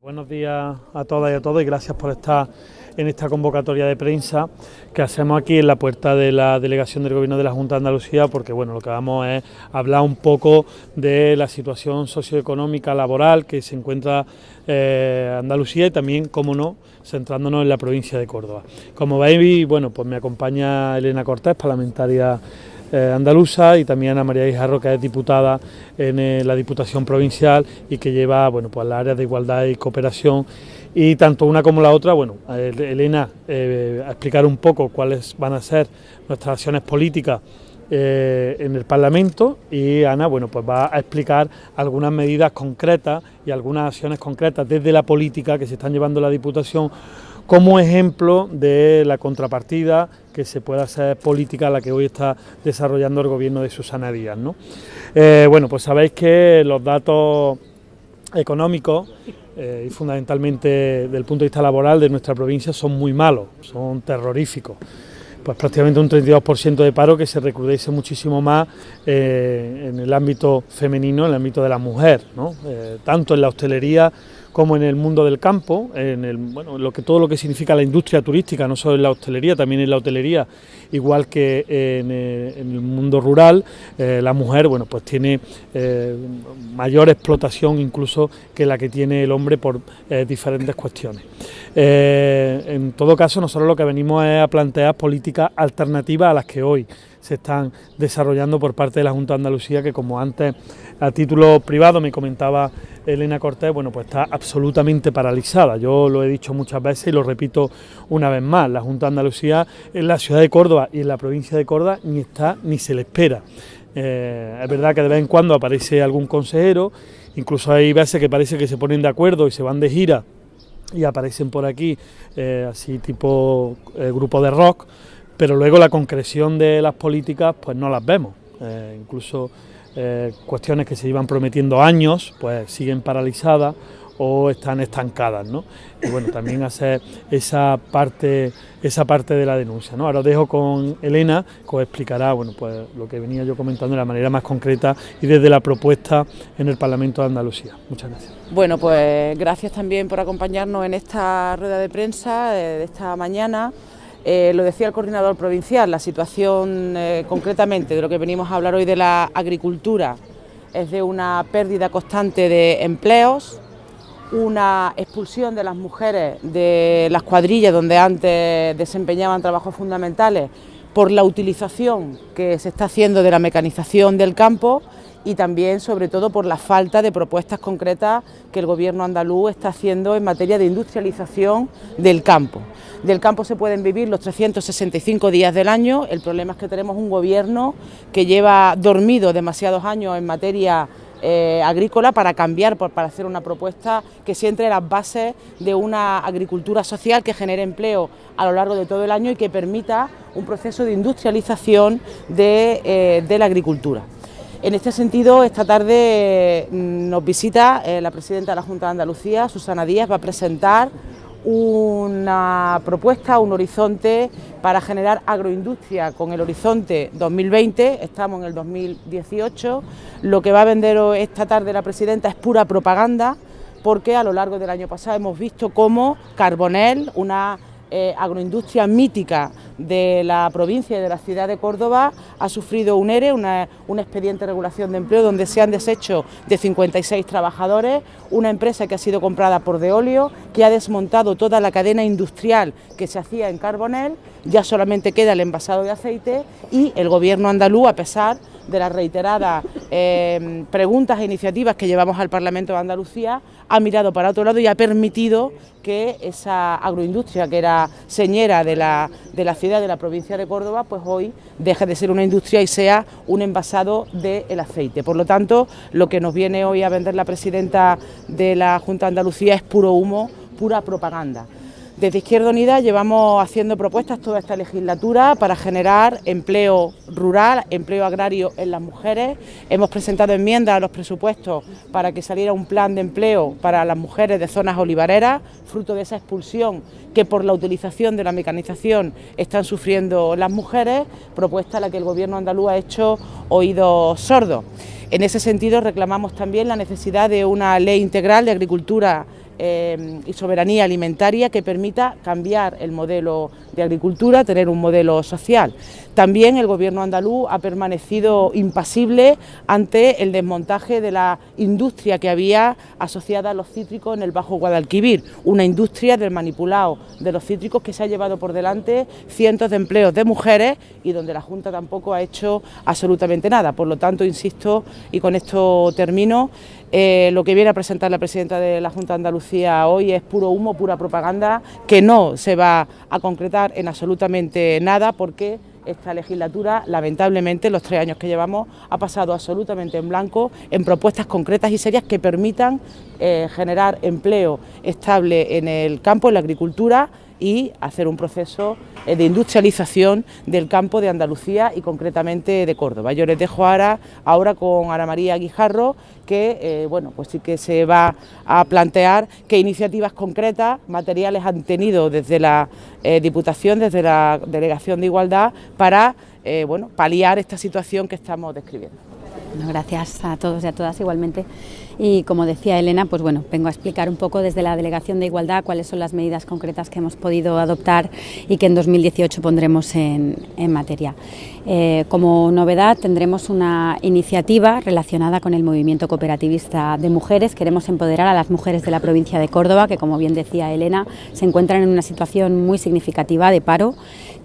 Buenos días a todas y a todos y gracias por estar en esta convocatoria de prensa que hacemos aquí en la puerta de la delegación del Gobierno de la Junta de Andalucía porque bueno, lo que vamos es hablar un poco de la situación socioeconómica laboral que se encuentra eh, Andalucía y también, como no, centrándonos en la provincia de Córdoba. Como veis, bueno, pues me acompaña Elena Cortés, parlamentaria eh, andaluza y también a María Guijarro, que es diputada en eh, la Diputación Provincial y que lleva bueno, pues, las áreas de igualdad y cooperación. Y tanto una como la otra, bueno, Elena eh, a explicar un poco cuáles van a ser nuestras acciones políticas en el Parlamento y Ana bueno pues va a explicar algunas medidas concretas y algunas acciones concretas desde la política que se están llevando la Diputación como ejemplo de la contrapartida que se pueda hacer política la que hoy está desarrollando el gobierno de Susana Díaz. ¿no? Eh, bueno, pues sabéis que los datos económicos eh, y fundamentalmente desde el punto de vista laboral de nuestra provincia son muy malos, son terroríficos pues prácticamente un 32% de paro que se recrudece muchísimo más eh, en el ámbito femenino, en el ámbito de la mujer, tanto en la hostelería como en el mundo del campo, en lo que, todo lo que significa la industria turística, no solo en la hostelería, también en la hotelería, igual que en, eh, el mundo rural, eh, la mujer bueno, pues tiene eh, mayor explotación incluso que la que tiene el hombre por diferentes cuestiones. en todo caso, nosotros lo que venimos es a plantear políticas alternativas a las que hoy se están desarrollando por parte de la Junta de Andalucía, que como antes a título privado me comentaba Elena Cortés, bueno, pues está absolutamente paralizada. Yo lo he dicho muchas veces y lo repito una vez más, la Junta de Andalucía en la ciudad de Córdoba y en la provincia de Córdoba ni está ni se le espera. Eh, es verdad que de vez en cuando aparece algún consejero, incluso hay veces que parece que se ponen de acuerdo y se van de gira y aparecen por aquí eh, así tipo eh, grupo de rock, pero luego la concreción de las políticas pues no las vemos. Incluso eh, cuestiones que se iban prometiendo años pues siguen paralizadas o están estancadas, ¿no? Y bueno, también hacer esa parte, esa parte de la denuncia, ¿no? Ahora os dejo con Elena, que os explicará, bueno, pues lo que venía yo comentando de la manera más concreta y desde la propuesta en el Parlamento de Andalucía. Muchas gracias. Bueno, pues gracias también por acompañarnos en esta rueda de prensa eh, de esta mañana. Eh, lo decía el coordinador provincial, la situación eh, concretamente de lo que venimos a hablar hoy de la agricultura es de una pérdida constante de empleos, una expulsión de las mujeres de las cuadrillas donde antes desempeñaban trabajos fundamentales por la utilización que se está haciendo de la mecanización del campo y también sobre todo por la falta de propuestas concretas que el gobierno andaluz está haciendo en materia de industrialización del campo. Del campo se pueden vivir los 365 días del año, el problema es que tenemos un gobierno que lleva dormido demasiados años en materia eh, agrícola para cambiar, para hacer una propuesta que se entre las bases de una agricultura social que genere empleo a lo largo de todo el año y que permita un proceso de industrialización de, eh, de la agricultura. En este sentido, esta tarde mm, nos visita eh, la presidenta de la Junta de Andalucía, Susana Díaz, va a presentar una propuesta, un horizonte para generar agroindustria con el horizonte 2020, estamos en el 2018, lo que va a vender esta tarde la presidenta es pura propaganda, porque a lo largo del año pasado hemos visto cómo Carbonel, una eh, agroindustria mítica de la provincia y de la ciudad de Córdoba ha sufrido un ERE, un expediente de regulación de empleo donde se han deshecho de 56 trabajadores, una empresa que ha sido comprada por Deolio, que ha desmontado toda la cadena industrial que se hacía en Carbonel, ya solamente queda el envasado de aceite y el gobierno andaluz, a pesar de las reiteradas eh, preguntas e iniciativas que llevamos al Parlamento de Andalucía, ha mirado para otro lado y ha permitido que esa agroindustria que era señera de la, de la ciudad, de la provincia de Córdoba, pues hoy deje de ser una industria y sea un envasado del aceite. Por lo tanto, lo que nos viene hoy a vender la presidenta de la Junta de Andalucía es puro humo, pura propaganda. Desde Izquierda Unida llevamos haciendo propuestas toda esta legislatura para generar empleo rural, empleo agrario en las mujeres. Hemos presentado enmiendas a los presupuestos para que saliera un plan de empleo para las mujeres de zonas olivareras, fruto de esa expulsión que por la utilización de la mecanización están sufriendo las mujeres, propuesta a la que el Gobierno andaluz ha hecho oídos sordos. En ese sentido reclamamos también la necesidad de una ley integral de agricultura eh, y soberanía alimentaria que permita cambiar el modelo de agricultura, tener un modelo social. También el Gobierno andaluz ha permanecido impasible ante el desmontaje de la industria que había asociada a los cítricos en el Bajo Guadalquivir, una industria del manipulado de los cítricos que se ha llevado por delante cientos de empleos de mujeres y donde la Junta tampoco ha hecho absolutamente nada. Por lo tanto, insisto, y con esto termino, eh, lo que viene a presentar la presidenta de la Junta de Andalucía hoy es puro humo, pura propaganda, que no se va a concretar en absolutamente nada porque esta legislatura, lamentablemente, los tres años que llevamos, ha pasado absolutamente en blanco en propuestas concretas y serias que permitan eh, generar empleo estable en el campo, en la agricultura y hacer un proceso eh, de industrialización del campo de Andalucía y concretamente de Córdoba. Yo les dejo ahora, ahora con Ana María Guijarro que eh, bueno, pues sí que se va a plantear qué iniciativas concretas, materiales han tenido desde la eh, Diputación, desde la Delegación de Igualdad para bueno, paliar esta situación que estamos describiendo gracias a todos y a todas igualmente. Y como decía Elena, pues bueno, vengo a explicar un poco desde la Delegación de Igualdad cuáles son las medidas concretas que hemos podido adoptar y que en 2018 pondremos en, materia. Eh, como novedad tendremos una iniciativa relacionada con el movimiento cooperativista de mujeres. Queremos empoderar a las mujeres de la provincia de Córdoba, que como bien decía Elena, se encuentran en una situación muy significativa de paro.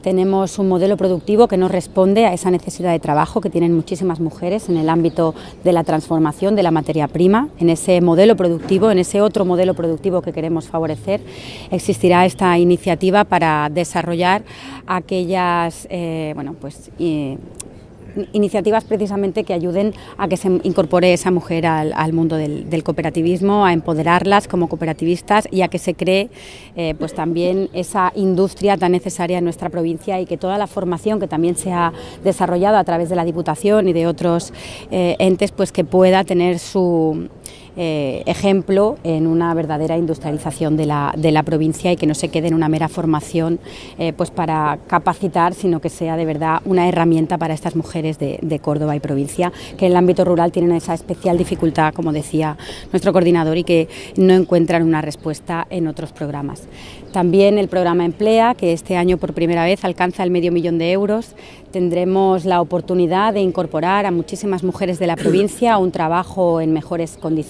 Tenemos un modelo productivo que no responde a esa necesidad de trabajo que tienen muchísimas mujeres en el ámbito de la transformación de la materia prima. En ese modelo productivo, en ese otro modelo productivo que queremos favorecer, existirá esta iniciativa para desarrollar aquellas eh, bueno, pues, iniciativas precisamente que ayuden a que se incorpore esa mujer al, mundo del, cooperativismo, a empoderarlas como cooperativistas y a que se cree eh, pues también esa industria tan necesaria en nuestra provincia y que toda la formación que también se ha desarrollado a través de la Diputación y de otros eh, entes pues que pueda tener su eh, ejemplo en una verdadera industrialización de la, de la, provincia y que no se quede en una mera formación eh, pues para capacitar, sino que sea de verdad una herramienta para estas mujeres de, de, Córdoba y provincia, que en el ámbito rural tienen esa especial dificultad, como decía nuestro coordinador, y que no encuentran una respuesta en otros programas. También el programa Emplea, que este año por primera vez alcanza el medio millón de euros. Tendremos la oportunidad de incorporar a muchísimas mujeres de la provincia a un trabajo en mejores condiciones.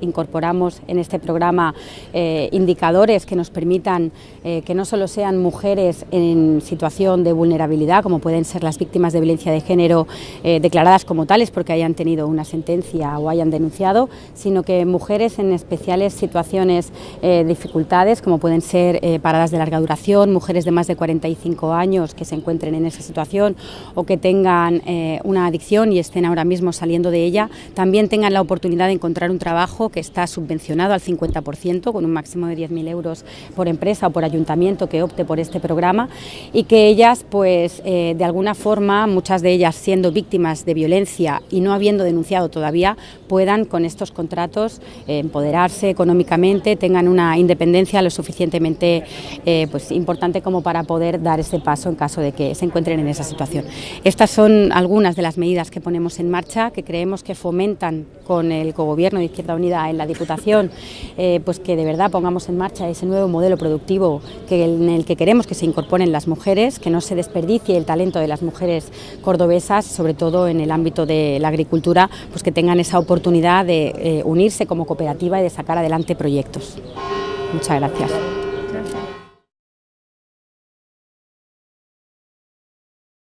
Incorporamos en este programa eh, indicadores que nos permitan eh, que no solo sean mujeres en situación de vulnerabilidad, como pueden ser las víctimas de violencia de género eh, declaradas como tales porque hayan tenido una sentencia o hayan denunciado, sino que mujeres en especiales situaciones de dificultades, como pueden ser paradas de larga duración, mujeres de más de 45 años que se encuentren en esa situación o que tengan una adicción y estén ahora mismo saliendo de ella, también tengan la oportunidad de encontrar un trabajo que está subvencionado al 50%, con un máximo de 10.000 euros por empresa o por ayuntamiento que opte por este programa y que ellas, pues eh, de alguna forma, muchas de ellas siendo víctimas de violencia y no habiendo denunciado todavía, puedan con estos contratos empoderarse económicamente, tengan una independencia lo suficientemente eh, pues, importante como para poder dar ese paso en caso de que se encuentren en esa situación. Estas son algunas de las medidas que ponemos en marcha, que creemos que fomentan con el cogobierno de Izquierda Unida en la Diputación, eh, pues que de verdad pongamos en marcha ese nuevo modelo productivo que, en el que queremos que se incorporen las mujeres, que no se desperdicie el talento de las mujeres cordobesas, sobre todo en el ámbito de la agricultura, pues que tengan esa oportunidad de eh, unirse como cooperativa y de sacar adelante proyectos. Muchas. Gracias.